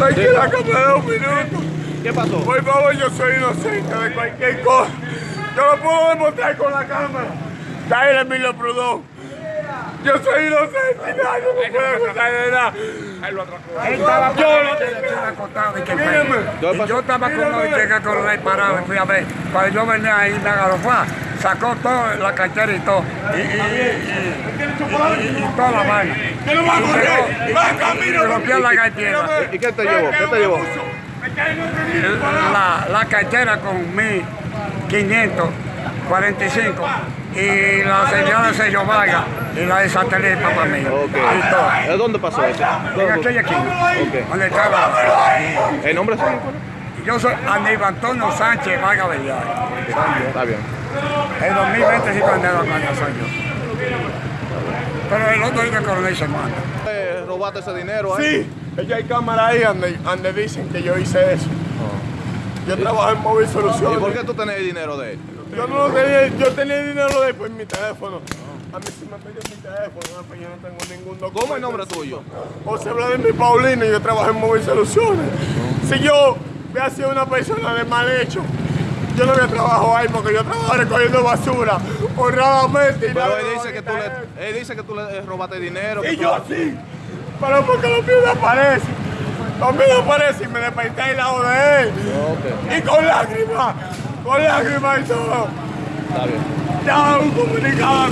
Hay que la cámara un minuto. ¿Qué pasó? Por favor, yo soy inocente de cualquier cosa. Yo lo puedo demostrar con la cámara. Dale, Emilio Prudón. Yo soy inocente nadie me puede acusar de nada. Él estaba Yo lo la esquina acostado y que Mírame. yo estaba con los cheques con el parado y fui a ver. Cuando yo venía ahí me agarró, fue, sacó todo, la cartera y todo. Y, y, y, y- y toda la vaina. Yo no voy a correr. Va camino. Y rompió la cartera. ¿Y qué te llevó? ¿Qué te llevó? La, la cartera con 1545 y la señora de Sello Vargas y la de satélite papá mío. Ok. Y todo. ¿De dónde pasó eso? En aquella esquina, Ok. donde estaba. ¿El nombre suyo? Yo soy Aníbal Antonio Sánchez Vargas Bellay. Está bien. El 2020 sí cuando cuando soy yo. Pero el otro es que coronel se manda. Eh, ¿Robaste ese dinero ahí? Sí, ella hay cámara ahí donde, donde dicen que yo hice eso. Yo trabajo en Móvil ¿Y Soluciones. por qué tú tenés el dinero de él? Yo no lo tenía, yo tenía dinero de por mi teléfono. A mí sí me pidió mi teléfono, pues yo no tengo ningún documento. ¿Cómo el nombre tuyo? José Vladimir Paulino y yo trabajo en Móvil Soluciones. Si yo hubiera sido una persona de mal hecho, yo no había trabajado ahí porque yo trabajo recogiendo basura honradamente. y Pero él dice que tú le, él dice que tú le robaste dinero. que Y tú- yo sí, pero porque los míos me aparecen. Los míos me aparecen y me desperté al lado de él. Y con lágrimas, con lágrimas y todo. está bien. Ya un comunicado